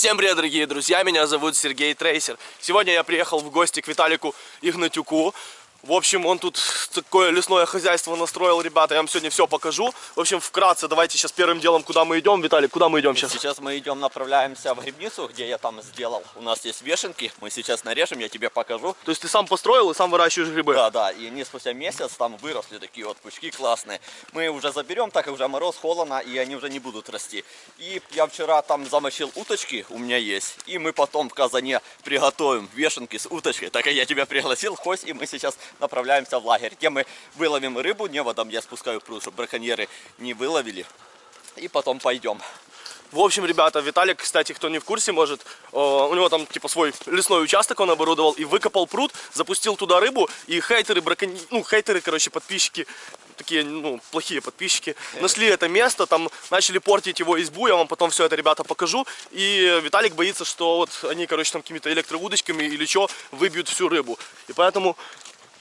Всем привет, дорогие друзья, меня зовут Сергей Трейсер. Сегодня я приехал в гости к Виталику Игнатюку. В общем, он тут такое лесное хозяйство настроил, ребята, я вам сегодня все покажу. В общем, вкратце, давайте сейчас первым делом, куда мы идем. Виталик, куда мы идем сейчас? Сейчас мы идем, направляемся в грибницу, где я там сделал. У нас есть вешенки, мы сейчас нарежем, я тебе покажу. То есть ты сам построил и сам выращиваешь грибы? Да, да, и они спустя месяц там выросли такие вот пучки классные. Мы уже заберем, так как уже мороз, холодно, и они уже не будут расти. И я вчера там замочил уточки, у меня есть, и мы потом в казане приготовим вешенки с уточкой. Так как я тебя пригласил, хоть и мы сейчас направляемся в лагерь, где мы выловим рыбу, неводом я спускаю пруд, чтобы браконьеры не выловили. И потом пойдем. В общем, ребята, Виталик, кстати, кто не в курсе, может, э, у него там типа свой лесной участок он оборудовал и выкопал пруд, запустил туда рыбу, и хейтеры, браконь... ну, хейтеры, короче, подписчики, такие, ну, плохие подписчики, нашли это место, там начали портить его избу, я вам потом все это, ребята, покажу, и Виталик боится, что вот они, короче, там какими-то электроудочками или что, выбьют всю рыбу, и поэтому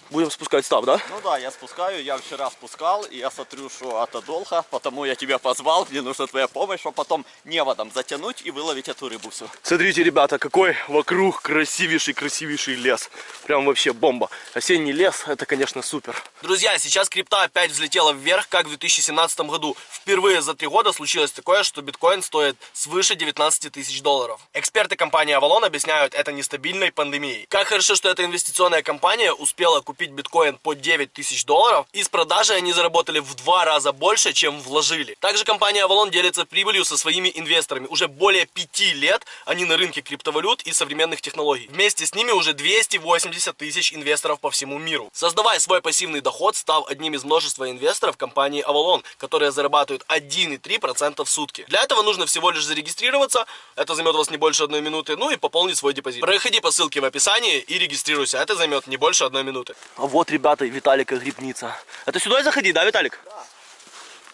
будем спускать став, да? Ну да, я спускаю, я вчера спускал, и я смотрю, что это долго, потому я тебя позвал, мне нужна твоя помощь, чтобы потом неводом затянуть и выловить эту рыбу всю. Смотрите, ребята, какой вокруг красивейший-красивейший лес. Прям вообще бомба. Осенний лес, это, конечно, супер. Друзья, сейчас крипта опять взлетела вверх, как в 2017 году. Впервые за три года случилось такое, что биткоин стоит свыше 19 тысяч долларов. Эксперты компании Avalon объясняют это нестабильной пандемией. Как хорошо, что эта инвестиционная компания успела купить биткоин по 9 тысяч долларов. Из продажи они заработали в два раза больше, чем вложили. Также компания Avalon делится прибылью со своими инвесторами. Уже более пяти лет они на рынке криптовалют и современных технологий. Вместе с ними уже 280 тысяч инвесторов по всему миру. Создавая свой пассивный доход, став одним из множества инвесторов компании Avalon, которые зарабатывают 1,3% в сутки. Для этого нужно всего лишь зарегистрироваться, это займет у вас не больше одной минуты, ну и пополнить свой депозит. Проходи по ссылке в описании и регистрируйся, это займет не больше одной минуты. А вот, ребята, Виталика грибница. Это сюда заходи, да, Виталик? Да.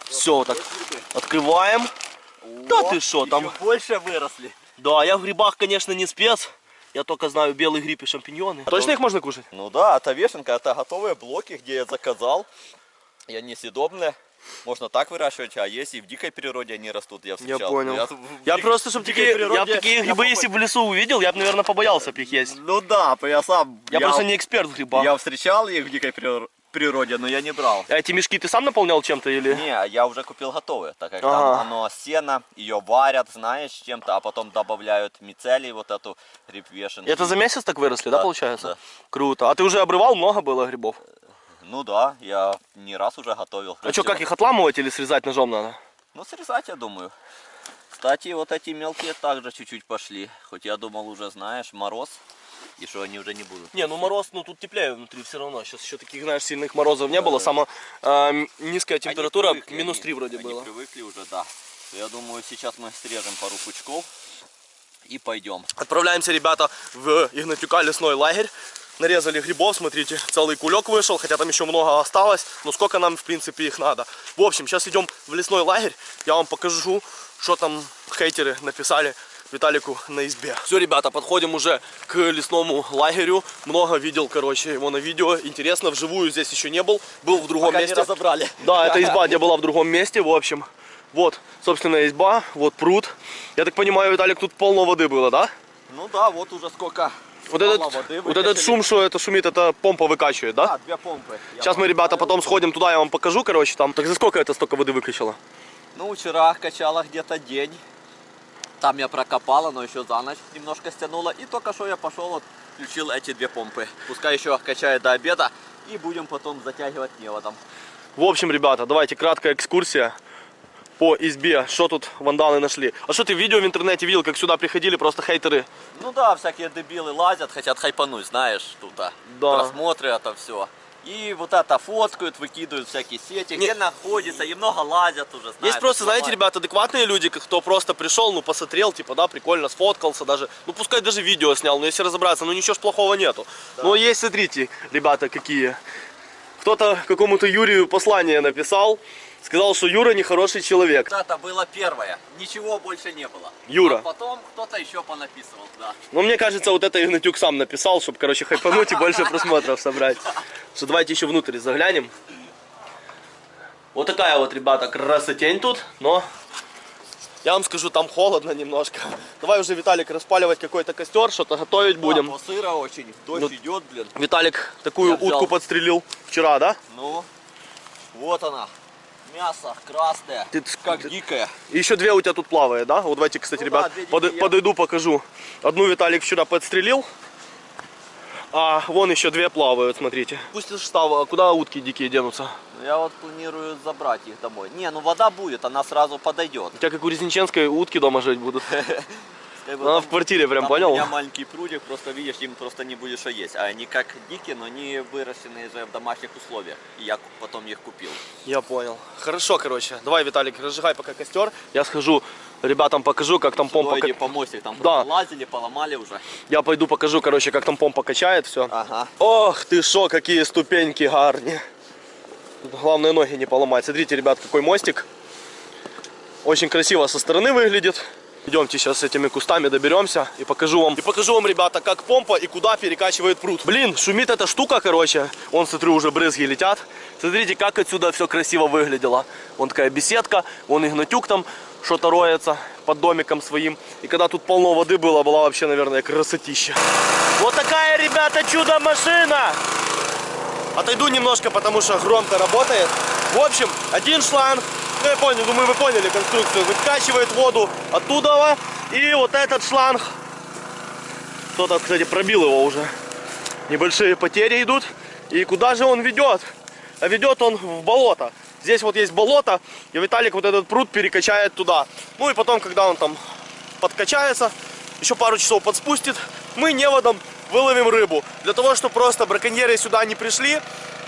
Все, так, открываем. О, да ты что, там... больше выросли. Да, я в грибах, конечно, не спец. Я только знаю белый гриб и шампиньоны. А точно их можно кушать? Ну да, это вешенка, это готовые блоки, где я заказал. И они съедобные. Можно так выращивать, а есть и в дикой природе они растут, я встречал. Я понял. Я, я дик... просто, чтобы такие, природе, я такие грибы, я если бы в лесу увидел, я бы, наверное, побоялся их есть. Ну да, я сам... Я, я просто не эксперт в грибах. Я встречал их в дикой природе природе, но я не брал. А эти мешки ты сам наполнял чем-то или? Не, я уже купил готовые, так как ага. там оно сено, ее варят, знаешь, чем-то, а потом добавляют мицелий, вот эту гриб вешенки. Это за месяц так выросли, да, да получается? Да. Круто. А ты уже обрывал, много было грибов? Ну да, я не раз уже готовил. А что, как их отламывать или срезать ножом надо? Ну срезать, я думаю. Кстати, вот эти мелкие также чуть-чуть пошли. Хоть я думал уже, знаешь, мороз. И что они уже не будут. Не, ну мороз, ну тут теплее внутри все равно. Сейчас еще таких, знаешь, сильных морозов не да, было. Да. Самая э, низкая температура, привыкли, минус 3 вроде они было. привыкли уже, да. Я думаю, сейчас мы срежем пару пучков и пойдем. Отправляемся, ребята, в Игнатюка лесной лагерь. Нарезали грибов, смотрите, целый кулек вышел, хотя там еще много осталось, но сколько нам, в принципе, их надо. В общем, сейчас идем в лесной лагерь, я вам покажу, что там хейтеры написали Виталику на избе. Все, ребята, подходим уже к лесному лагерю. Много видел, короче, его на видео. Интересно, вживую здесь еще не был. Был в другом Пока месте. Не разобрали. Да, это изба, где была в другом месте, в общем. Вот, собственно, изба, вот пруд. Я так понимаю, Виталик, тут полно воды было, да? Ну да, вот уже сколько вот этот, вот этот шум, что это шумит, это помпа выкачивает, да? Да, две помпы. Сейчас мы, ребята, потом сходим туда, я вам покажу, короче, там. Так за сколько это столько воды выкачало? Ну, вчера качала где-то день. Там я прокопала, но еще за ночь немножко стянула. И только что я пошел, вот, включил эти две помпы. Пускай еще качает до обеда. И будем потом затягивать неводом. В общем, ребята, давайте краткая экскурсия по избе, что тут вандалы нашли. А что ты видео в интернете видел, как сюда приходили просто хейтеры? Ну да, всякие дебилы лазят, хотят хайпануть, знаешь, тут да. просмотры это все. И вот это фоткают, выкидывают всякие сети, Не... где находится, и много лазят уже, знаешь. Есть просто, знаете, ребята, адекватные люди, кто просто пришел, ну, посмотрел, типа, да, прикольно, сфоткался даже, ну, пускай даже видео снял, но если разобраться, ну, ничего ж плохого нету. Да. Но есть, смотрите, ребята, какие. Кто-то какому-то Юрию послание написал, сказал, что Юра нехороший человек. Это было первое. Ничего больше не было. Юра. А потом кто-то еще понаписывал, да. Ну, мне кажется, вот это Игнатюк сам написал, чтобы, короче, хайпануть и больше просмотров собрать. Что давайте еще внутрь заглянем. Вот такая вот, ребята, красотень тут, но Я вам скажу, там холодно немножко. Давай уже, Виталик, распаливать какой-то костер, что-то готовить будем. Да, сыро очень, дождь Ну, идет, блин. Виталик такую Я взял. утку подстрелил вчера, да? Ну, вот она. Мясо красное, Ты- как ты- дикое. Еще две у тебя тут плавают, да? Вот давайте, кстати, Ну ребят, да, под- подойду, покажу. Одну Виталик вчера подстрелил, а вон еще две плавают, смотрите. Пусть став, а куда утки дикие денутся? Ну, Я вот планирую забрать их домой. Не, ну вода будет, она сразу подойдет. У тебя как у Резниченской утки дома жить будут. Она там- в квартире прям, понял? У меня маленький прудик, просто видишь, им просто не будешь что есть. А они как дикие, но они выращенные же в домашних условиях. И я потом их купил. Я понял. Хорошо, короче. Давай, Виталик, разжигай пока костер. Я схожу, ребятам покажу, как там помпа... Сюда иди ка- помостик, там Да. лазили, поломали уже. Я пойду покажу, короче, как там помпа качает все. Ага. Ох ты шо, какие ступеньки гарни. Главное ноги не поломать. Смотрите, ребят, какой мостик. Очень красиво со стороны выглядит. Идемте сейчас с этими кустами доберемся и покажу вам. И покажу вам, ребята, как помпа и куда перекачивает пруд. Блин, шумит эта штука, короче. Вон, смотрю, уже брызги летят. Смотрите, как отсюда все красиво выглядело. Вон такая беседка, вон Игнатюк там что-то роется под домиком своим. И когда тут полно воды было, была вообще, наверное, красотища. Вот такая, ребята, чудо-машина! Отойду немножко, потому что громко работает. В общем, один шланг, ну я понял, думаю, вы поняли конструкцию, выкачивает воду оттуда. И вот этот шланг, кто-то, кстати, пробил его уже. Небольшие потери идут. И куда же он ведет? А ведет он в болото. Здесь вот есть болото, и Виталик вот этот пруд перекачает туда. Ну и потом, когда он там подкачается, еще пару часов подспустит, мы неводом выловим рыбу. Для того, чтобы просто браконьеры сюда не пришли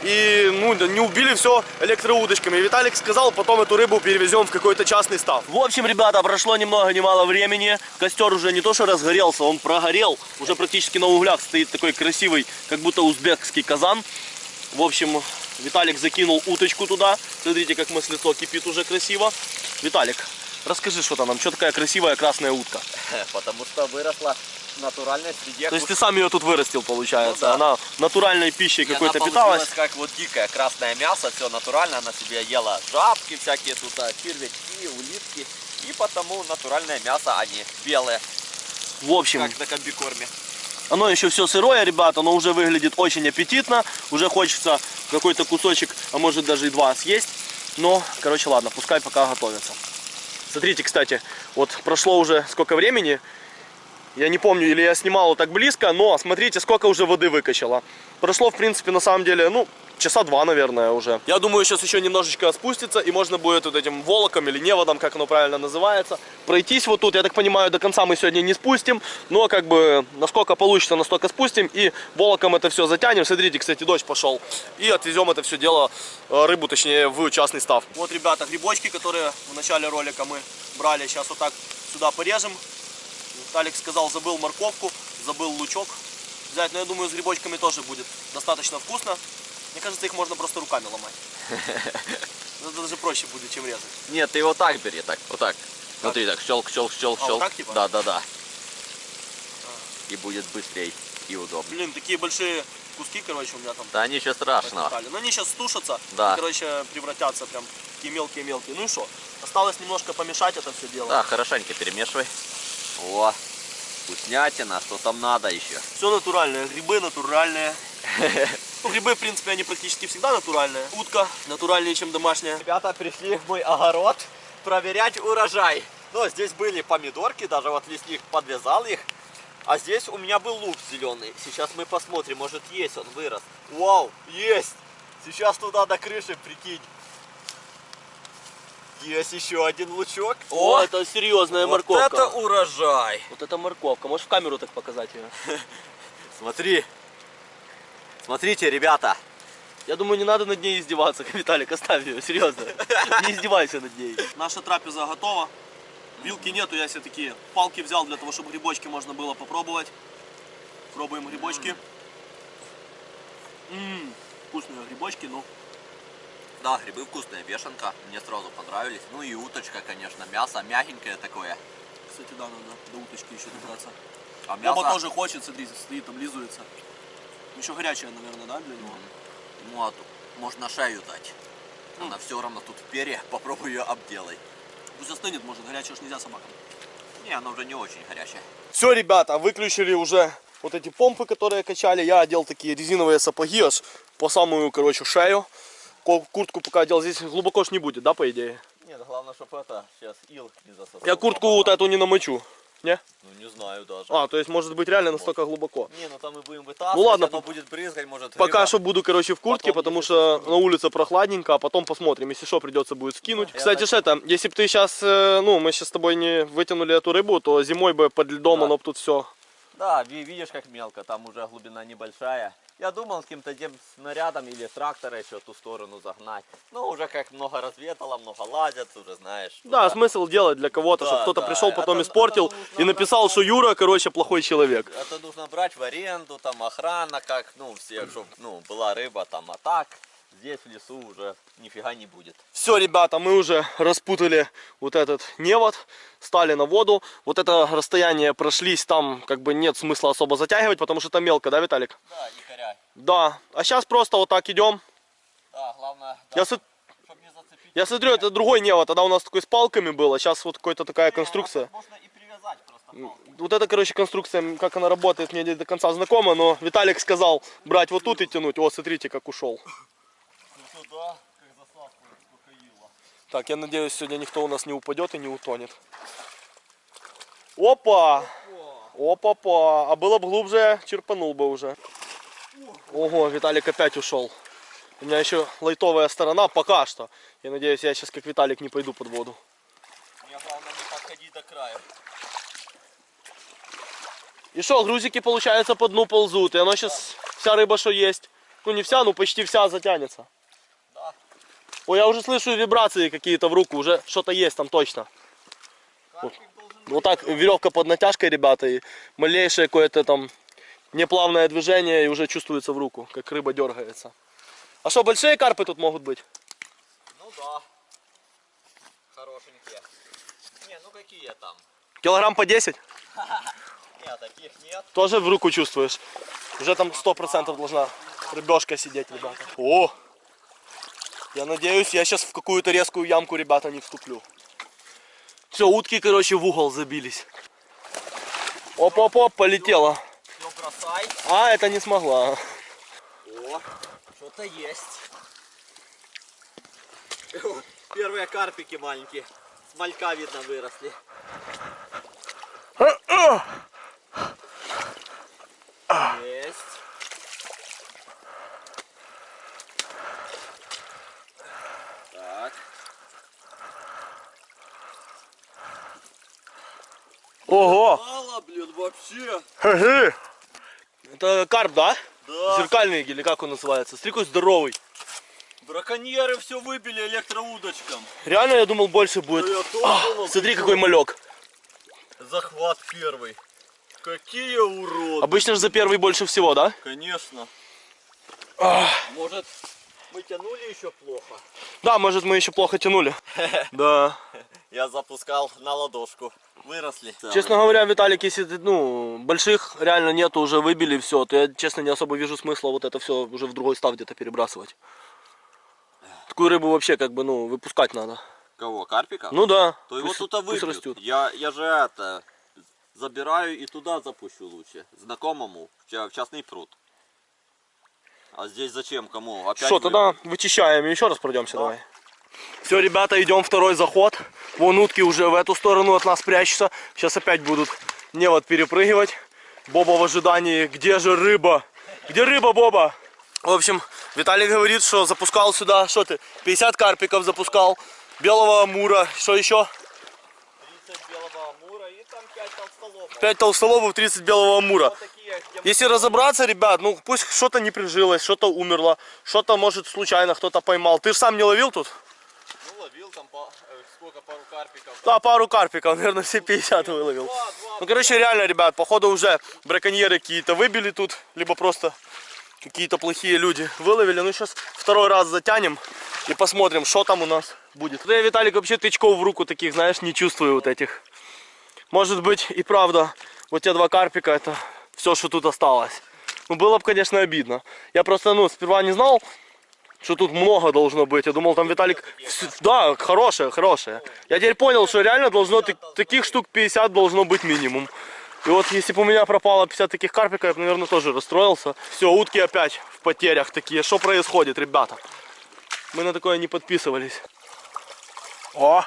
и ну, не убили все электроудочками. И Виталик сказал, потом эту рыбу перевезем в какой-то частный став. В общем, ребята, прошло ни много ни мало времени. Костер уже не то что разгорелся, он прогорел. Уже практически на углях стоит такой красивый, как будто узбекский казан. В общем, Виталик закинул уточку туда. Смотрите, как маслецо кипит уже красиво. Виталик, расскажи что-то нам, что такая красивая красная утка? Потому что выросла в натуральной среде. То есть ты сам ее тут вырастил, получается. Ну да. Она натуральной пищей какой-то питалась. как вот дикое красное мясо, все натурально, она себе ела жабки всякие тут, червячки, улитки. И потому натуральное мясо, а не белое, В общем, как на комбикорме. Оно еще все сырое, ребят, оно уже выглядит очень аппетитно. Уже хочется какой-то кусочек, а может даже и два съесть. Но, короче, ладно, пускай пока готовится. Смотрите, кстати, вот прошло уже сколько времени. Я не помню, или я снимал так близко, но смотрите, сколько уже воды выкачало. Прошло, в принципе, на самом деле, ну, часа два, наверное, уже. Я думаю, сейчас еще немножечко спустится, и можно будет вот этим волоком или неводом, как оно правильно называется, пройтись вот тут. Я так понимаю, до конца мы сегодня не спустим, но как бы насколько получится, настолько спустим, и волоком это все затянем. Смотрите, кстати, дождь пошел. И отвезем это все дело, э, рыбу, точнее, в частный став. Вот, ребята, грибочки, которые в начале ролика мы брали, сейчас вот так сюда порежем. Виталик сказал, забыл морковку, забыл лучок взять. Но я думаю, с грибочками тоже будет достаточно вкусно. Мне кажется, их можно просто руками ломать. Это даже проще будет, чем резать. Нет, ты вот так бери, так, вот так. Смотри, так, щелк, щелк, щелк, А, вот щелк. так типа? Да, да, да. И будет быстрее и удобнее. Блин, такие большие куски, короче, у меня там Да ничего страшного. натыкали. Но они сейчас стушатся Да. и, короче, превратятся прям такие мелкие-мелкие. Ну и что? Осталось немножко помешать это все дело. Да, хорошенько перемешивай. О, вкуснятина, что там надо еще. Все натуральное, грибы натуральные. Ну, грибы, в принципе, они практически всегда натуральные. Утка натуральнее, чем домашняя. Ребята пришли в мой огород проверять урожай. Ну, здесь были помидорки, даже вот лесник подвязал их. А здесь у меня был лук зеленый. Сейчас мы посмотрим, может есть он вырос. Вау, есть! Сейчас туда до крыши, прикинь. Есть еще один лучок. О, это серьезная вот морковка. это урожай. Вот это морковка. Можешь в камеру так показать ее? Смотри. Смотрите, ребята. Я думаю, не надо над ней издеваться, Виталик, оставь ее, серьезно. Не издевайся над ней. Наша трапеза готова. Вилки нету, я себе такие палки взял для того, чтобы грибочки можно было попробовать. Пробуем грибочки. Ммм, вкусные грибочки, ну. Да, грибы вкусные, вешенка. Мне сразу понравились. Ну и уточка, конечно, мясо мягенькое такое. Кстати, да, надо до уточки еще добраться. А мясо... Боба тоже хочет, смотри, стоит, облизывается. Еще горячая, наверное, да, для него? Ну, а тут можно шею дать. Она все равно тут в перья, попробуй ее обделай. Пусть остынет, может, горячего ж нельзя собакам. Не, оно уже не очень горячее. Все, ребята, выключили уже вот эти помпы, которые качали. Я одел такие резиновые сапоги аж по самую, короче, шею. Куртку пока одел. Здесь глубоко ж не будет, да, по идее? Нет, главное, чтобы это сейчас ил не засосал. Я куртку вот эту не намочу. Не? Ну не знаю даже. А, то есть может быть реально настолько глубоко. Не, ну там мы будем вытаскивать, Ну ладно, оно будет брызгать, может Пока рыба. что буду, короче, в куртке, Потом, потому что на улице прохладненько, а потом посмотрим. Если что, придется будет скинуть. Я Кстати, так- это, если бы ты сейчас, ну, мы сейчас с тобой не вытянули эту рыбу, то зимой бы под льдом Да. оно бы тут все. Да, ви- видишь, как мелко, там уже глубина небольшая. Я думал каким-то тем снарядом или трактора еще ту сторону загнать. Но уже как много разведало, много лазят, уже знаешь. Да, смысл делать для кого-то, Да, чтобы кто-то да, пришел, потом это- испортил это и написал, что Юра, короче, плохой человек. Это нужно брать в аренду, там охрана, как, ну, все, чтобы, ну, была рыба там, а так здесь в лесу уже нифига не будет. Все, ребята, мы уже распутали вот этот невод, стали на воду. Вот это расстояние прошлись, там как бы нет смысла особо затягивать, потому что там мелко, да, Виталик? Да, не коряй. Да. А сейчас просто вот так идем. Да, главное, Я, со- чтобы не зацепить. я смотрю, это другой невод, тогда у нас такой с палками было, сейчас вот какая-то такая конструкция. Можно и привязать просто палку. Вот эта, короче, конструкция, как она работает, мне не до конца знакома, но Виталик сказал брать вот тут и тянуть. О, смотрите, как ушел. Туда, как засадку успокоила. Так, я надеюсь, сегодня никто у нас не упадет и не утонет. Опа! Опа-па! А было бы глубже, черпанул бы уже. Ого, Виталик опять ушел. У меня еще лайтовая сторона пока что. Я надеюсь, я сейчас как Виталик не пойду под воду. Мне главное не подходить до края. И что, грузики, получается, по дну ползут. И оно сейчас, вся рыба, что есть. Ну, не вся, ну почти вся затянется. Ой, я уже слышу вибрации какие-то в руку. Уже что-то есть там точно. Должен Вот так веревка под натяжкой, ребята, и малейшее какое-то там неплавное движение и уже чувствуется в руку, как рыба дергается. А что, большие карпы тут могут быть? Ну да. Хорошенькие. Не, ну какие там? Килограмм по 10? Нет, таких нет. Тоже в руку чувствуешь. Уже там 100% должна рыбешка сидеть, ребята. О! Я надеюсь, я сейчас в какую-то резкую ямку, ребята, не вступлю. Все, утки, короче, в угол забились. Оп-оп-оп, полетела. Ну бросай. А, это не смогла. О, что-то есть. Первые карпики маленькие. С малька видно выросли. Есть. Так. Ого! Мало, блин, вообще. Хе-хе. Это карп, да? Да. Зеркальный или как он называется? Смотри, какой здоровый. Браконьеры все выбили электроудочком. Реально, я думал, больше будет. Да я тоже А, думал, смотри, какой малек. Захват первый. Какие уроды. Обычно же за первый больше всего, да? Конечно. Может, мы тянули еще плохо? Да, может, мы еще плохо тянули. Да. Я запускал на ладошку. Выросли. Честно говоря, Виталик, если ты, ну, больших реально нету, уже выбили все, то я, честно, не особо вижу смысла вот это все уже в другой став где-то перебрасывать. Такую рыбу вообще, как бы, ну, выпускать надо. Кого, карпика? Ну да. То его пусть- тут пусть выбьют. растет. Я, я же это забираю и туда запущу лучше. Знакомому в частный пруд. А здесь зачем? Кому? Опять Что, тогда вычищаем и еще раз пройдемся Да. давай. Все, ребята, идем второй заход. Вон утки уже в эту сторону от нас прячутся. Сейчас опять будут невод перепрыгивать. Боба в ожидании. Где же рыба? Где рыба, Боба? В общем, Виталий говорит, что запускал сюда, что ты, 50 карпиков запускал, белого амура, что еще? 30 белого амура и там 5 толстолобов. 5 толстолобов, 30 белого амура. Вот такие, где Если разобраться, ребят, ну пусть что-то не прижилось, что-то умерло, что-то может случайно кто-то поймал. Ты же сам не ловил тут? ну, ловил там по- э, сколько, пару карпиков. Да, пару карпиков, наверное, все 50 выловил. Два, два. Ну, короче, реально, ребят, походу уже браконьеры какие-то выбили тут, либо просто какие-то плохие люди выловили. Ну, сейчас второй раз затянем и посмотрим, что там у нас будет. Да я, Виталик, вообще тычков в руку таких, знаешь, не чувствую вот этих. Может быть и правда, вот те два карпика, это все, что тут осталось. Ну, было бы, конечно, обидно. Я просто, ну, сперва не знал, что тут много должно быть. Я думал, там Виталик... Да, хорошая, хорошая. Я теперь понял, что реально должно так- таких штук 50 должно быть минимум. И вот если бы у меня пропало 50 таких карпиков, я бы, наверное, тоже расстроился. Все, утки опять в потерях такие. Что происходит, ребята? Мы на такое не подписывались. О!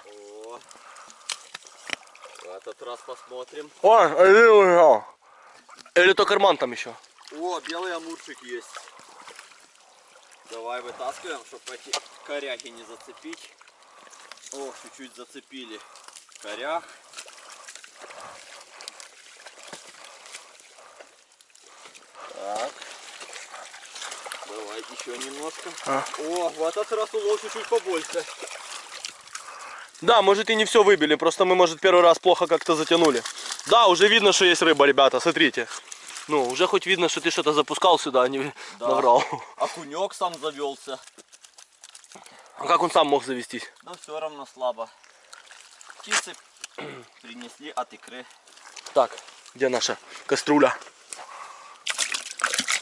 Этот раз посмотрим. О, а Или то карман там еще. О, белый амурчик есть. Давай вытаскиваем, чтобы эти коряги не зацепить. О, чуть-чуть зацепили корях. Так. Давай еще немножко. А. О, в этот раз улов чуть-чуть побольше. Да, может и не все выбили, просто мы, может, первый раз плохо как-то затянули. Да, уже видно, что есть рыба, ребята, смотрите. Ну, уже хоть видно, что ты что-то запускал сюда, а не Да. наврал. Окунек сам завелся. А как он сам мог завестись? Но все равно слабо. Птицы принесли от икры. Так, где наша кастрюля?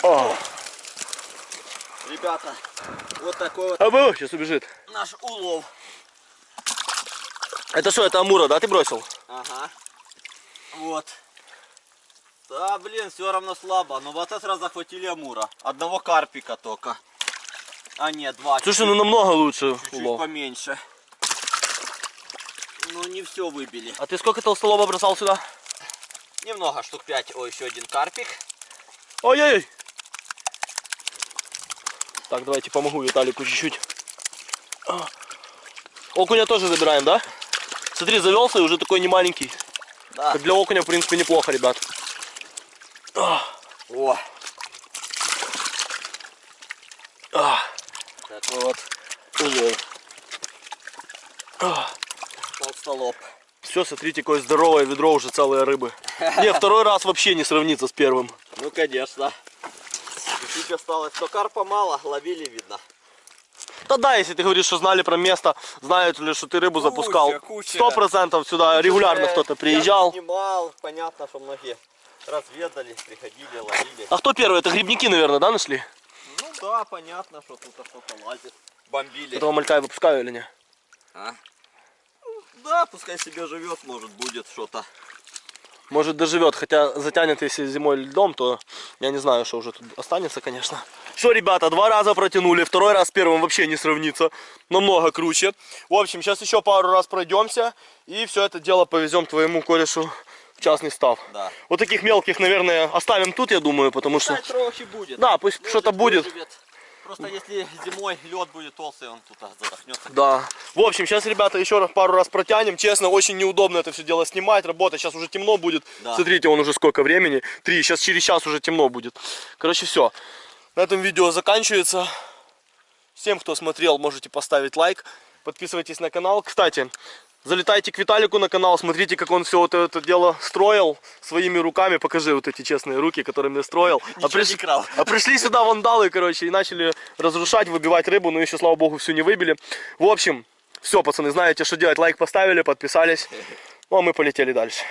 О, Ребята, вот такой вот а вы, сейчас убежит. наш улов. Это что, это Амура, да, ты бросил? Ага. Вот. Да, блин, все равно слабо. Но в этот раз захватили амура. Одного карпика только. А нет, два. Слушай, ну намного лучше чуть-чуть поменьше. Ну не все выбили. А ты сколько толстолоба бросал сюда? Немного, штук 5. О, еще один карпик. Ой-ой-ой. Так, давайте помогу Виталику чуть-чуть. Окуня тоже забираем, да? Смотри, завелся и уже такой не маленький. Да. Как для окуня, в принципе, неплохо, ребят. А, О, а, такой вот улов. Толстолоб. Все, смотрите, какое здоровое ведро уже целые рыбы. Не, второй раз вообще не сравнится с первым. Ну, конечно. Чуть осталось, что карпа мало, ловили, видно. Да да, если ты говоришь, что знали про место, знают ли, что ты рыбу Куча, запускал. куча. Сто процентов сюда регулярно Уже кто-то я приезжал. снимал, понятно, что многие разведали, приходили, ловили. А кто первый? Это грибники, наверное, да, нашли? Ну да, понятно, что тут что-то лазит. Бомбили. Этого малька выпускаю или не? А? Ну, Да, пускай себе живет, может будет что-то. Может доживет, хотя затянет если зимой льдом, то я не знаю, что уже тут останется, конечно. Все, ребята, два раза протянули, второй раз с первым вообще не сравнится, намного круче. В общем, сейчас еще пару раз пройдемся и все это дело повезем твоему корешу в частный став. Да. Вот таких мелких, наверное, оставим тут, я думаю, потому что... Пускай трохи будет. Да, пусть что-то будет. Просто если зимой лед будет толстый, он тут задохнется. Да. В общем, сейчас, ребята, еще раз пару раз протянем. Честно, очень неудобно это все дело снимать, работать. Сейчас уже темно будет. Да. Смотрите, он уже сколько времени. Три. Сейчас через час уже темно будет. Короче, все. На этом видео заканчивается. Всем, кто смотрел, можете поставить лайк. Подписывайтесь на канал. Кстати, залетайте к Виталику на канал, смотрите, как он все вот это дело строил своими руками. Покажи вот эти честные руки, которыми я строил. Не крал. А пришли сюда вандалы, короче, и начали разрушать, выбивать рыбу, но еще, слава богу, всю не выбили. В общем, все, пацаны, знаете, что делать. Лайк поставили, подписались. Ну, а мы полетели дальше.